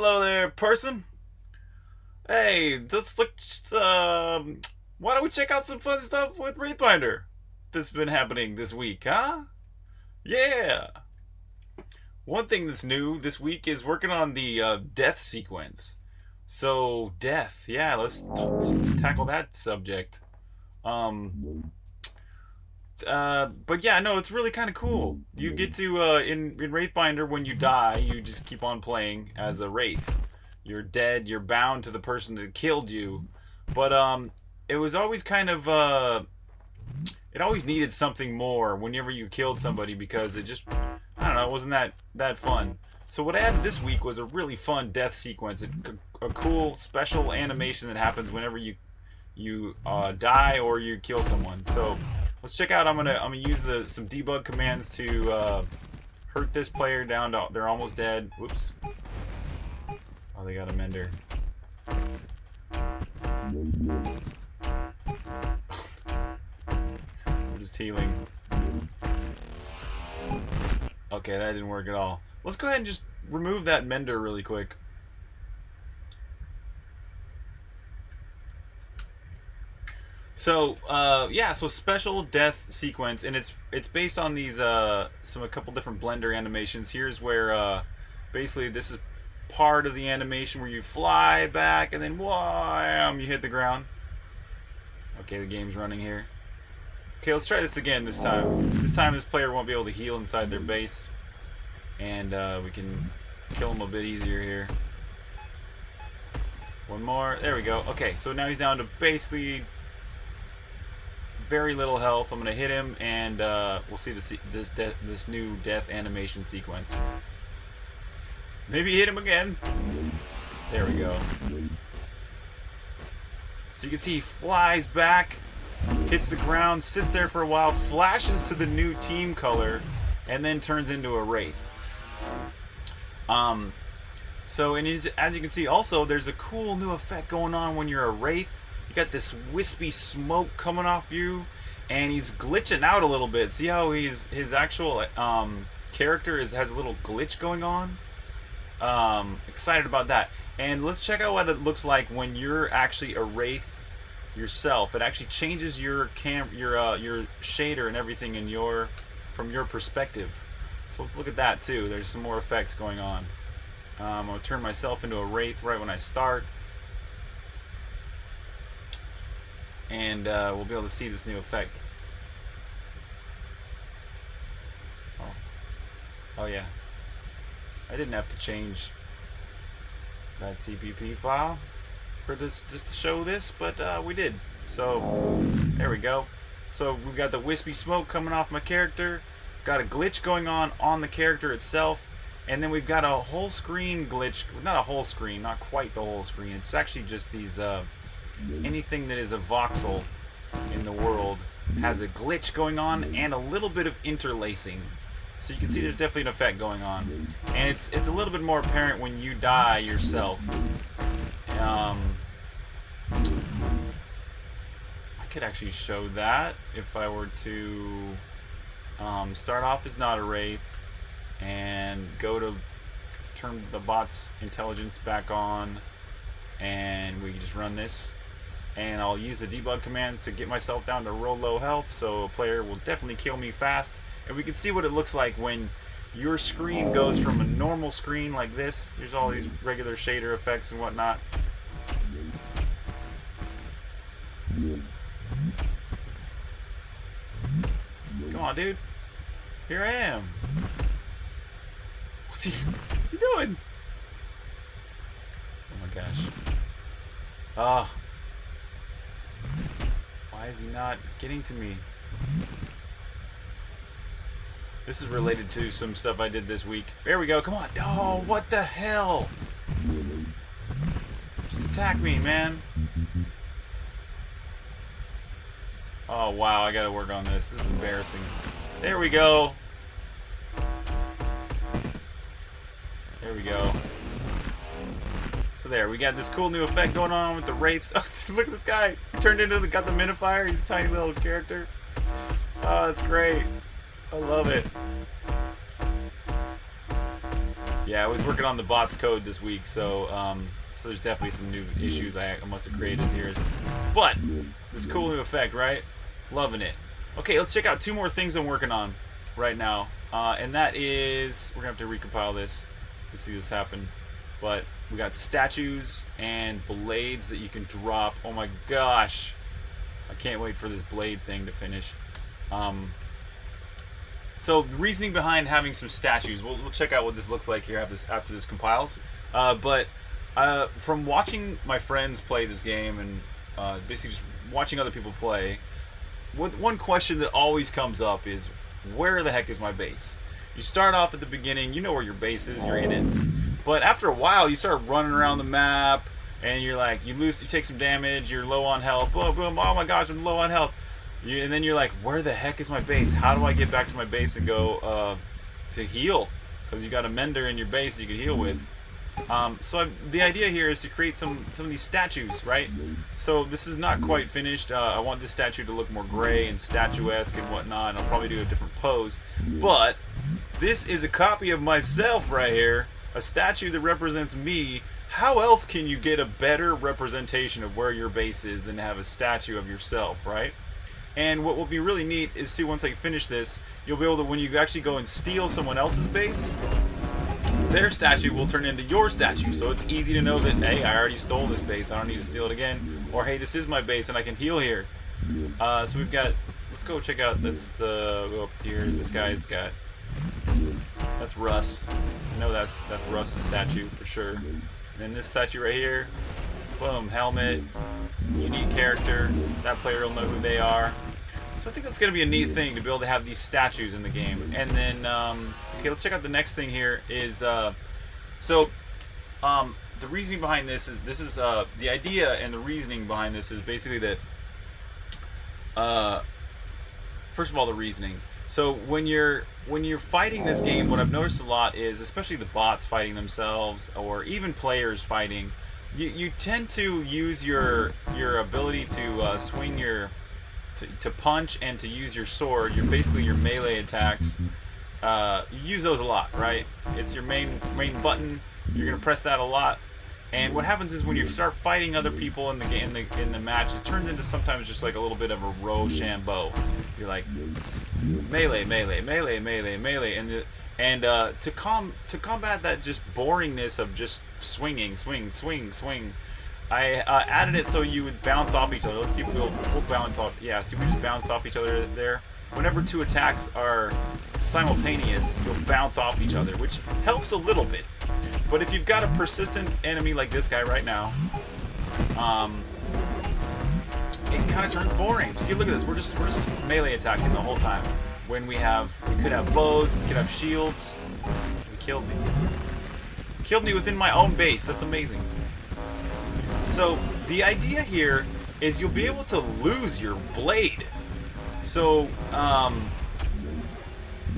Hello there, person. Hey, let's look. Um, why don't we check out some fun stuff with Wraithbinder that's been happening this week, huh? Yeah. One thing that's new this week is working on the uh, death sequence. So death, yeah. Let's, let's tackle that subject. Um, uh, but yeah, no, it's really kind of cool. You get to uh, in in Wraithbinder when you die, you just keep on playing as a wraith. You're dead. You're bound to the person that killed you. But um, it was always kind of uh, it always needed something more whenever you killed somebody because it just I don't know, it wasn't that that fun. So what I added this week was a really fun death sequence, a, a cool special animation that happens whenever you you uh, die or you kill someone. So let's check out. I'm gonna I'm gonna use the some debug commands to uh, hurt this player down to they're almost dead. Whoops. Oh, they got a mender. I'm just healing. Okay, that didn't work at all. Let's go ahead and just remove that mender really quick. So uh, yeah, so special death sequence, and it's it's based on these uh, some a couple different Blender animations. Here's where uh, basically this is part of the animation where you fly back and then wham, you hit the ground. Okay, the game's running here. Okay, let's try this again this time. This time this player won't be able to heal inside their base, and uh, we can kill him a bit easier here. One more. There we go. Okay, so now he's down to basically very little health. I'm gonna hit him, and uh, we'll see this this this new death animation sequence. Maybe hit him again. There we go. So you can see he flies back, hits the ground, sits there for a while, flashes to the new team color, and then turns into a wraith. Um, so and as you can see, also there's a cool new effect going on when you're a wraith you got this wispy smoke coming off you, and he's glitching out a little bit. See how he's his actual um, character is has a little glitch going on. Um, excited about that. And let's check out what it looks like when you're actually a wraith yourself. It actually changes your cam your uh, your shader and everything in your from your perspective. So let's look at that too. There's some more effects going on. Um, I'll turn myself into a wraith right when I start. And uh, we'll be able to see this new effect. Oh, oh yeah. I didn't have to change that CPP file for this just to show this, but uh, we did. So there we go. So we've got the wispy smoke coming off my character, got a glitch going on on the character itself, and then we've got a whole screen glitch. Not a whole screen, not quite the whole screen. It's actually just these. Uh, anything that is a voxel in the world has a glitch going on and a little bit of interlacing. So you can see there's definitely an effect going on. And it's it's a little bit more apparent when you die yourself. Um, I could actually show that if I were to um, start off as not a Wraith and go to turn the bot's intelligence back on and we just run this and I'll use the debug commands to get myself down to real low health so a player will definitely kill me fast. And we can see what it looks like when your screen goes from a normal screen like this. There's all these regular shader effects and whatnot. Come on dude. Here I am. What's he what's he doing? Oh my gosh. Ah. Why is he not getting to me? This is related to some stuff I did this week. There we go. Come on. Oh, what the hell? Just attack me, man. Oh, wow. I gotta work on this. This is embarrassing. There we go. There we go. There, we got this cool new effect going on with the wraiths. Oh, look at this guy. Turned into the, got the minifier. He's a tiny little character. Oh, it's great. I love it. Yeah, I was working on the bots code this week, so um, so there's definitely some new issues I must have created here. But this cool new effect, right? Loving it. Okay, let's check out two more things I'm working on right now, uh, and that is we're gonna have to recompile this to see this happen. But we got statues and blades that you can drop. Oh my gosh, I can't wait for this blade thing to finish. Um, so the reasoning behind having some statues, we'll, we'll check out what this looks like here after this, after this compiles. Uh, but uh, from watching my friends play this game and uh, basically just watching other people play, one question that always comes up is, where the heck is my base? You start off at the beginning, you know where your base is, you're in it. But after a while, you start running around the map, and you're like, you lose, you take some damage, you're low on health, boom, boom, oh my gosh, I'm low on health. You, and then you're like, where the heck is my base? How do I get back to my base and go uh, to heal? Because you got a mender in your base you can heal with. Um, so I, the idea here is to create some some of these statues, right? So this is not quite finished. Uh, I want this statue to look more gray and statuesque and whatnot. And I'll probably do a different pose. But this is a copy of myself right here, a statue that represents me. How else can you get a better representation of where your base is than to have a statue of yourself, right? And what will be really neat is to, once I finish this, you'll be able to, when you actually go and steal someone else's base, their statue will turn into your statue. So it's easy to know that, hey, I already stole this base. I don't need to steal it again. Or, hey, this is my base and I can heal here. Uh, so we've got, let's go check out, let's uh, go up here. This guy's got, that's Russ. I know that's, that's Russ's statue for sure. And then this statue right here, boom, helmet, unique character. That player will know who they are. So I think that's going to be a neat thing to be able to have these statues in the game. And then, um, okay, let's check out the next thing here is, uh, so, um, the reasoning behind this is, this is, uh, the idea and the reasoning behind this is basically that, uh, first of all, the reasoning. So when you're when you're fighting this game, what I've noticed a lot is, especially the bots fighting themselves, or even players fighting, you, you tend to use your your ability to uh, swing your to, to punch and to use your sword, you're basically your melee attacks. Uh, you use those a lot, right? It's your main main button. You're gonna press that a lot. And what happens is when you start fighting other people in the game, in the, in the match, it turns into sometimes just like a little bit of a Rochambeau. You're like melee, melee, melee, melee, melee, and the, and uh, to com to combat that just boringness of just swinging, swing, swing, swing. I uh, added it so you would bounce off each other. Let's see if we'll, we'll bounce off. Yeah, see, we just bounced off each other there. Whenever two attacks are simultaneous, you'll bounce off each other, which helps a little bit. But if you've got a persistent enemy like this guy right now, um, it kind of turns boring. See, look at this. We're just we're just melee attacking the whole time. When we have, we could have bows, we could have shields. He killed me. Killed me within my own base. That's amazing. So the idea here is you'll be able to lose your blade. So, um,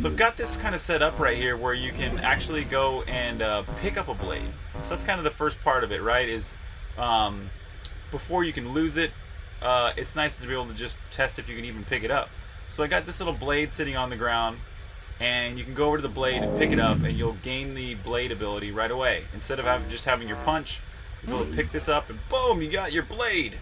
so I've got this kind of set up right here where you can actually go and uh, pick up a blade. So that's kind of the first part of it, right? Is um, before you can lose it, uh, it's nice to be able to just test if you can even pick it up. So I got this little blade sitting on the ground, and you can go over to the blade and pick it up, and you'll gain the blade ability right away. Instead of having, just having your punch, you'll pick this up, and boom, you got your blade.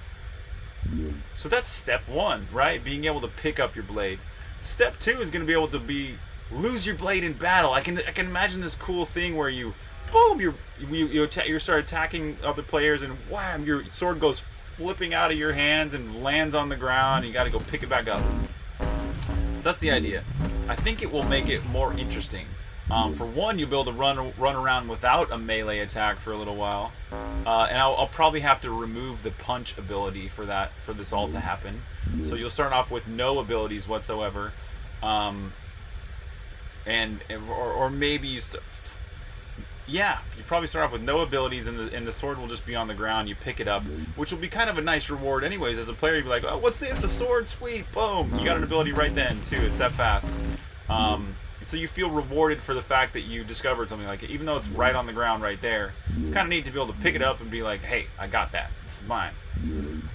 So that's step one, right? Being able to pick up your blade. Step two is going to be able to be lose your blade in battle. I can I can imagine this cool thing where you, boom, you you you, you start attacking other players, and wham, your sword goes flipping out of your hands and lands on the ground. And you got to go pick it back up. So that's the idea. I think it will make it more interesting. Um, for one, you'll be able to run run around without a melee attack for a little while, uh, and I'll, I'll, probably have to remove the punch ability for that for this all to happen. So you'll start off with no abilities whatsoever, um, and or, or maybe you yeah, you probably start off with no abilities, and the and the sword will just be on the ground. You pick it up, which will be kind of a nice reward, anyways. As a player, you'd be like, "Oh, what's this? A sword? Sweet! Boom! You got an ability right then too. It's that fast." Um, so you feel rewarded for the fact that you discovered something like it, even though it's right on the ground right there. It's kind of neat to be able to pick it up and be like, "Hey, I got that. This is mine."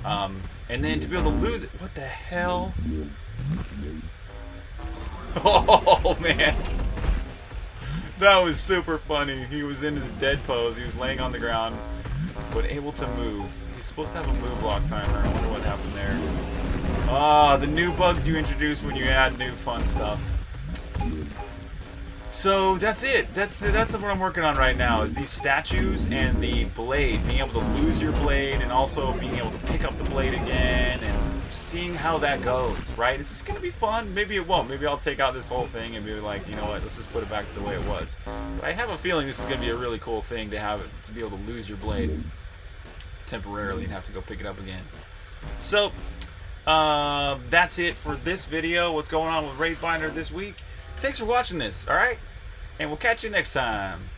Um, and then to be able to lose it. What the hell? Oh man. that was super funny. He was in the dead pose. He was laying on the ground, but able to move. He's supposed to have a move block timer. I wonder what happened there. Ah, the new bugs you introduce when you add new fun stuff. So that's it. That's the, that's what I'm working on right now. Is these statues and the blade, being able to lose your blade, and also being able to pick up the blade again, and seeing how that goes. Right? It's just gonna be fun. Maybe it won't. Maybe I'll take out this whole thing and be like, you know what? Let's just put it back to the way it was. But I have a feeling this is gonna be a really cool thing to have it to be able to lose your blade temporarily and have to go pick it up again. So uh, that's it for this video. What's going on with Wraithbinder this week? Thanks for watching this, alright? And we'll catch you next time.